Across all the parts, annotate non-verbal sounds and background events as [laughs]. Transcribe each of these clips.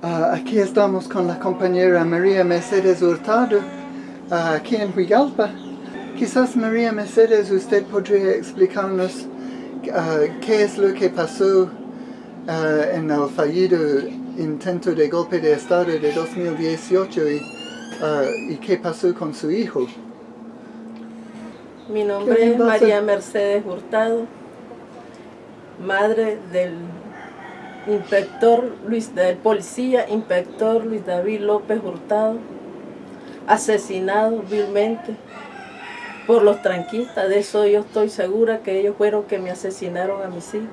Ah, aquí estamos con la compañera María Mercedes Hurtado, ah, aquí en Huigalpa. Quizás María Mercedes, usted podría explicarnos ah, qué es lo que pasó en el fallido intento de golpe de Estado de 2018 y, y qué pasó con su hijo. Mi nombre ¿Qué es? María Mercedes Hurtado, madre del inspector Luis, del policía inspector Luis David López Hurtado, asesinado vilmente por los tranquistas. De eso yo estoy segura que ellos fueron que me asesinaron a mis hijos.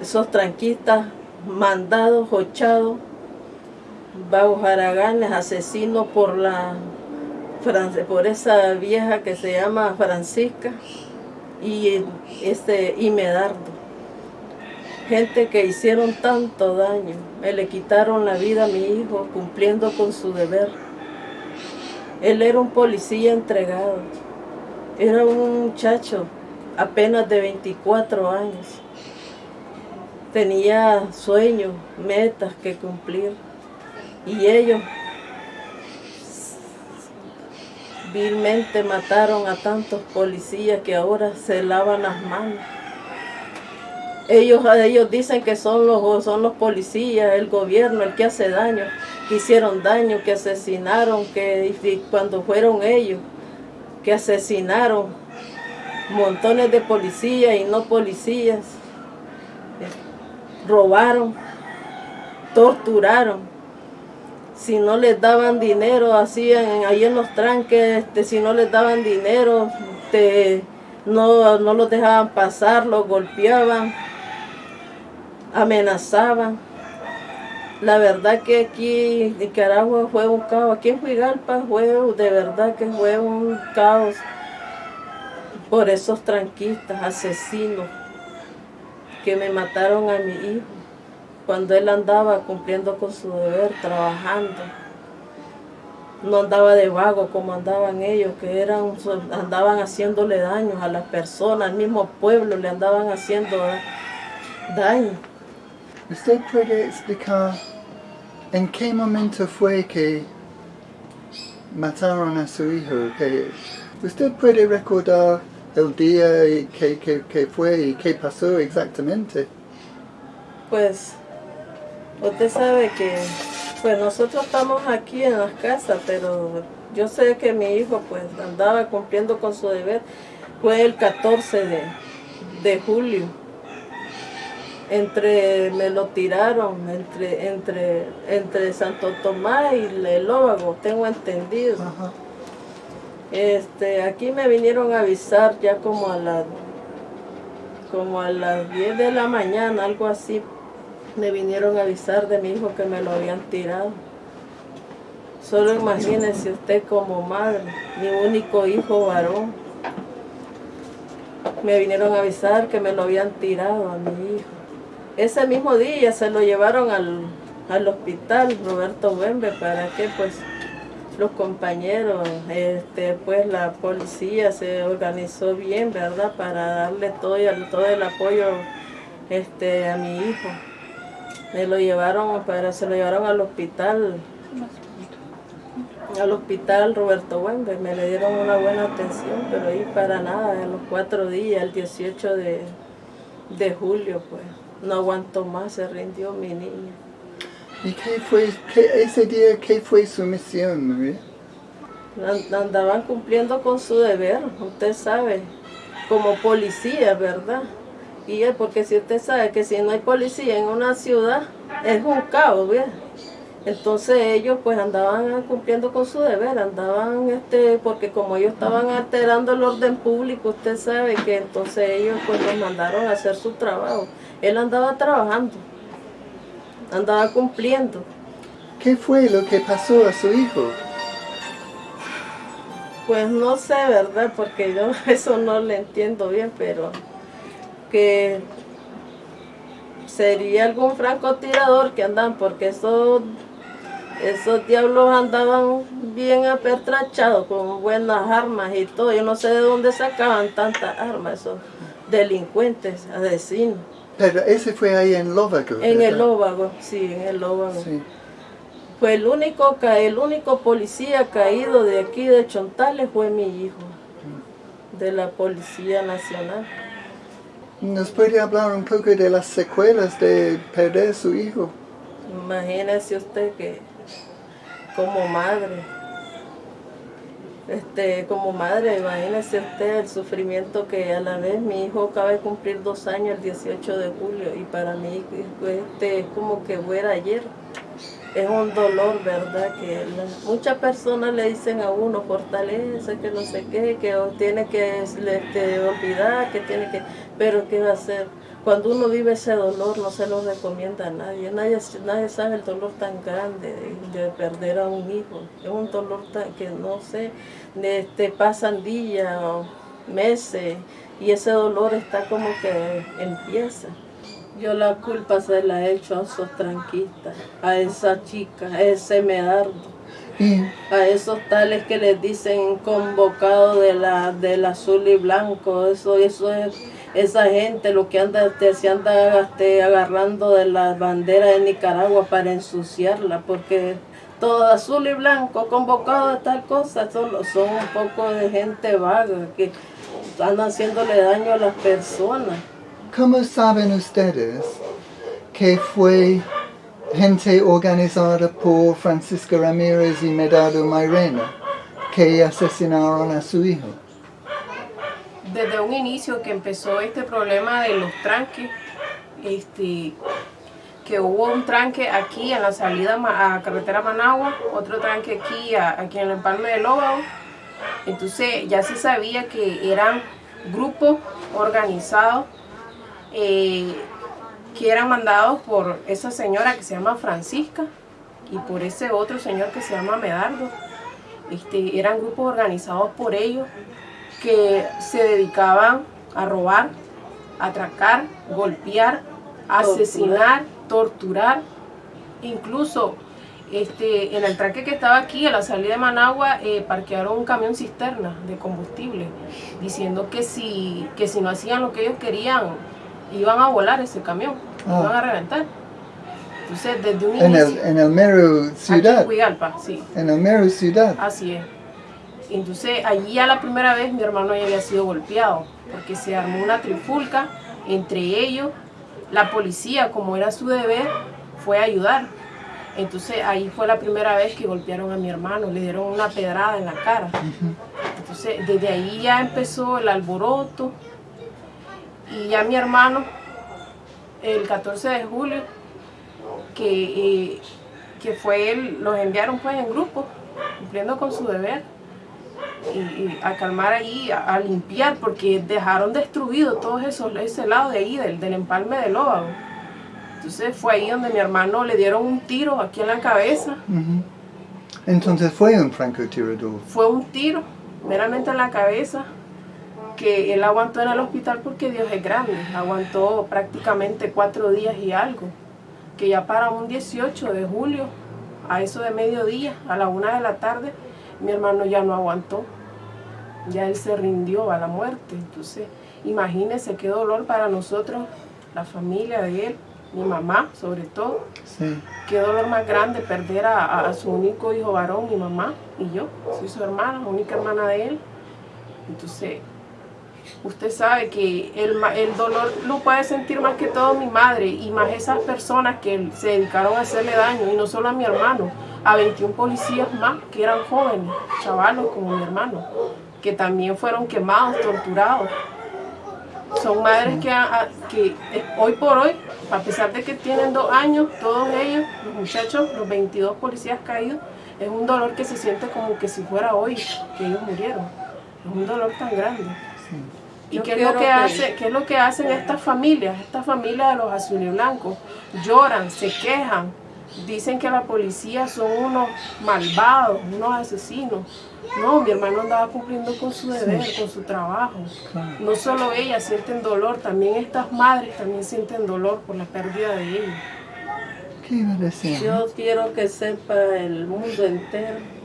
Esos tranquistas mandados, hochados, vagos haraganes, asesinos por la por esa vieja que se llama Francisca y este y Medardo. Gente que hicieron tanto daño, me le quitaron la vida a mi hijo cumpliendo con su deber. Él era un policía entregado, era un muchacho apenas de 24 años. Tenía sueños, metas que cumplir y ellos vilmente mataron a tantos policías que ahora se lavan las manos. Ellos, ellos dicen que son los, son los policías, el gobierno, el que hace daño, que hicieron daño, que asesinaron, que cuando fueron ellos, que asesinaron montones de policías y no policías, eh, robaron, torturaron. Si no les daban dinero, hacían ahí en los tranques, este, si no les daban dinero, este, no, no los dejaban pasar, los golpeaban, amenazaban. La verdad que aquí Nicaragua fue un caos, aquí en Huigalpa fue de verdad que fue un caos por esos tranquistas, asesinos, que me mataron a mi hijo cuando él andaba cumpliendo con su deber, trabajando. No andaba de vago como andaban ellos, que eran, andaban haciéndole daños a las personas, al mismo pueblo le andaban haciendo daño. ¿Usted puede explicar en qué momento fue que mataron a su hijo? ¿Usted puede recordar el día y que- que fue y qué pasó exactamente? Pues usted sabe que pues nosotros estamos aquí en las casas, pero yo sé que mi hijo pues andaba cumpliendo con su deber. Fue el 14 de, de julio. Entre, me lo tiraron entre, entre, entre Santo Tomás y el Lóvago, tengo entendido. Ajá. Este, aquí me vinieron a avisar ya como a las como a las 10 de la mañana, algo así. Me vinieron a avisar de mi hijo que me lo habían tirado. Solo imagínese usted como madre, mi único hijo varón. Me vinieron a avisar que me lo habían tirado a mi hijo. Ese mismo día se lo llevaron al, al hospital Roberto Wembe para que pues los compañeros, este, pues la policía se organizó bien, ¿verdad? Para darle todo, el- todo el apoyo este, a mi hijo. Me lo llevaron, para, se lo llevaron al hospital, al hospital Roberto Wembe, me le dieron una buena atención, pero ahí para nada, a los cuatro días, el 18 de, de julio, pues, no aguantó más, se rindió mi niño. ¿Y qué fue, qué- ese día, qué fue su misión, María? And- Andaban cumpliendo con su deber, usted sabe, como policía, ¿verdad? Y es porque si usted sabe que si no hay policía en una ciudad, es un caos, ¿verdad? Entonces ellos pues andaban cumpliendo con su deber, andaban, este, porque como ellos estaban alterando el orden público, usted sabe que entonces ellos pues los mandaron a hacer su trabajo. Él andaba trabajando, andaba cumpliendo. ¿Qué fue lo que pasó a su hijo? Pues no sé, ¿verdad? Porque yo [laughs] eso no le entiendo bien, pero que sería algún francotirador que andan, porque esos, esos diablos andaban bien apertrachados, con buenas armas y todo. Yo no sé de dónde sacaban tantas armas esos delincuentes, asesinos. Pero ese fue ahí en Lóvago. En el. Lóvago, sí, en el Lóvago. Sí. Fue el único, el único policía caído de aquí de Chontales fue mi hijo, de la Policía Nacional. ¿Nos puede hablar un poco de las secuelas de perder su hijo? Imagínese usted que como madre, este, como madre, imagínese usted el sufrimiento que a la vez mi hijo acaba de cumplir dos años el 18 de julio y para mí este, es como que fuera ayer. Es un dolor, ¿verdad? Que muchas personas le dicen a uno, fortalece, que no sé qué, que tiene que este, olvidar, que tiene que... Pero ¿qué va a hacer? Cuando uno vive ese dolor no se lo recomienda a nadie. Nadie, nadie sabe el dolor tan grande de, de perder a un hijo. Es un dolor tan, que no sé, de, este, pasan días o meses y ese dolor está como que empieza. Yo la culpa se la he hecho a esos tranquistas, a esa chica, a ese medardo a esos tales que les dicen convocado de la del azul y blanco eso eso es esa gente lo que anda este, se anda este, agarrando de la bandera de Nicaragua para ensuciarla porque todo azul y blanco convocado de tal cosa solo son un poco de gente vaga que andan haciéndole daño a las personas ¿cómo saben ustedes que fue gente organizada por Francisco Ramírez y Medado Mairena que asesinaron a su hijo? Desde un inicio que empezó este problema de los tranques, este, que hubo un tranque aquí en la salida a carretera Managua, otro tranque aquí, aquí en el Empalme de Lóbago. Entonces ya se sabía que eran grupos organizados eh, que eran mandados por esa señora que se llama Francisca y por ese otro señor que se llama Medardo. Este, eran grupos organizados por ellos que se dedicaban a robar, atracar, golpear, asesinar, torturar, incluso este, en el tranque que estaba aquí, a la salida de Managua, eh, parquearon un camión cisterna de combustible, diciendo que si, que si no hacían lo que ellos querían, iban a volar ese camión, Ah. iban a reventar. Entonces, desde un En el, inicio, en el mero aquí ciudad. en Huigalpa, sí. En el mero ciudad. Así es. Entonces, allí ya la primera vez mi hermano ya había sido golpeado, porque se armó una trifulca entre ellos. La policía, como era su deber, fue a ayudar. Entonces, ahí fue la primera vez que golpearon a mi hermano, le dieron una pedrada en la cara. Entonces, desde ahí ya empezó el alboroto. Y ya mi hermano, el 14 de julio, que, eh, que fue él, los enviaron pues en grupo, cumpliendo con su deber, y, y a calmar ahí, a, a limpiar, porque dejaron destruido todo eso, ese lado de ahí, del, del empalme del óvago. Entonces fue ahí donde mi hermano le dieron un tiro aquí en la cabeza. Entonces fue un francotirador. fue un tiro meramente en la cabeza, que él aguantó en el hospital porque Dios es grande, aguantó prácticamente cuatro días y algo, que ya para un 18 de julio, a eso de mediodía, a la una de la tarde, mi hermano ya no aguantó, ya él se rindió a la muerte, entonces imagínense qué dolor para nosotros, la familia de él, mi mamá sobre todo, Sí. qué dolor más grande perder a, a- a su único hijo varón, mi mamá y yo. Soy su hermana, única hermana de él. Entonces, usted sabe que el, el dolor lo puede sentir más que todo mi madre y más esas personas que se dedicaron a hacerle daño, y no solo a mi hermano, a 21 policías más que eran jóvenes, chavalos como mi hermano, que también fueron quemados, torturados. Son madres que, a- que eh, hoy por hoy, a pesar de que tienen dos años, todos ellos, los muchachos, los 22 policías caídos, es un dolor que se siente como que si fuera hoy que ellos murieron. Es un dolor tan grande. ¿Y qué es, lo que que- hace, qué es lo que hacen estas familias? Estas familias de los azul y blancos lloran, se quejan, dicen que la policía son unos malvados, unos asesinos. No, mi hermano andaba cumpliendo con su deber, con su trabajo. Claro. No solo ellas sienten dolor, también estas madres también sienten dolor por la pérdida de ellos. ¿Qué iba a decir? Yo quiero que sepa el mundo entero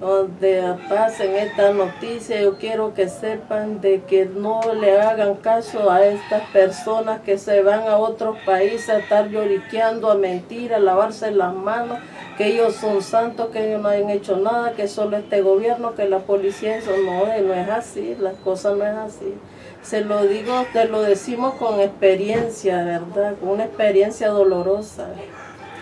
donde pasen esta noticia, yo quiero que sepan de que no le hagan caso a estas personas que se van a otros países a estar lloriqueando, a mentir, a lavarse las manos, que ellos son santos, que ellos no han hecho nada, que solo este gobierno, que la policía, eso no, no es así, las cosas no es así. Se lo digo, te lo decimos con experiencia, ¿verdad? Con una experiencia dolorosa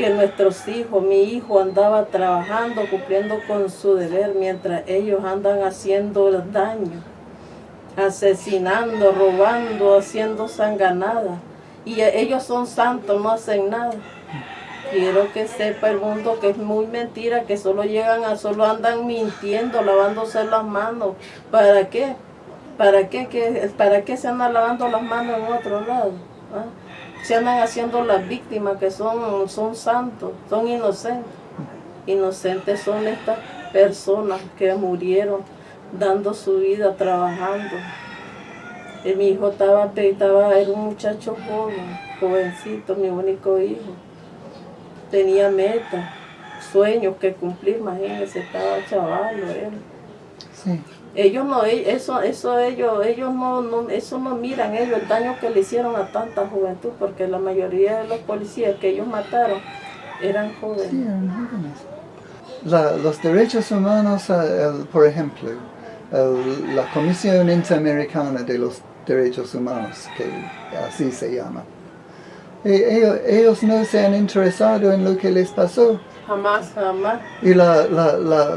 que nuestros hijos, mi hijo andaba trabajando, cumpliendo con su deber, mientras ellos andan haciendo daño, asesinando, robando, haciendo sanganada. Y ellos son santos, no hacen nada. Quiero que sepa el mundo que es muy mentira, que solo llegan a, solo andan mintiendo, lavándose las manos. ¿Para qué? ¿Para qué, ¿Qué, para qué se andan lavando las manos en otro lado? ¿Ah? Se andan haciendo las víctimas que son, son santos, son inocentes. Inocentes son estas personas que murieron dando su vida, trabajando. Y mi hijo estaba, estaba, era un muchacho joven, jovencito, mi único hijo. Tenía metas, sueños que cumplir, imagínense, estaba chaval, él. Sí ellos no eso eso ellos ellos no, no, eso no miran ellos el daño que le hicieron a tanta juventud porque la mayoría de los policías que ellos mataron eran jóvenes, los derechos humanos eh, por ejemplo la Comisión Interamericana de los Derechos Humanos que así se llama. Ellos, ellos no se han interesado en lo que les pasó Jamás, jamás. Y la, la, la,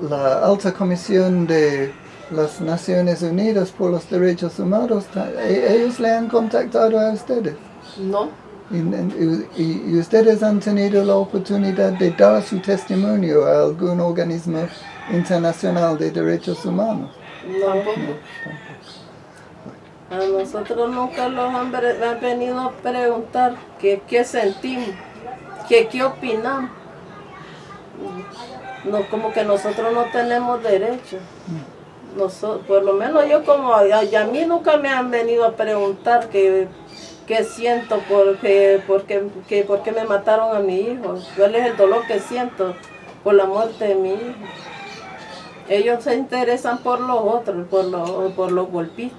la, alta comisión de las Naciones Unidas por los Derechos Humanos, e, ellos le han contactado a ustedes. No. Y, y, ustedes han tenido la oportunidad de dar su testimonio a algún organismo internacional de derechos humanos. No, A nosotros nunca los han, venido a preguntar qué, qué sentimos, qué, qué opinamos no, como que nosotros no tenemos derecho. Nosotros, por lo menos yo como, a, a mí nunca me han venido a preguntar qué, qué siento porque, porque, que, por qué me mataron a mi hijo. ¿Cuál es el dolor que siento por la muerte de mi hijo? Ellos se interesan por los otros, por los, por los golpistas.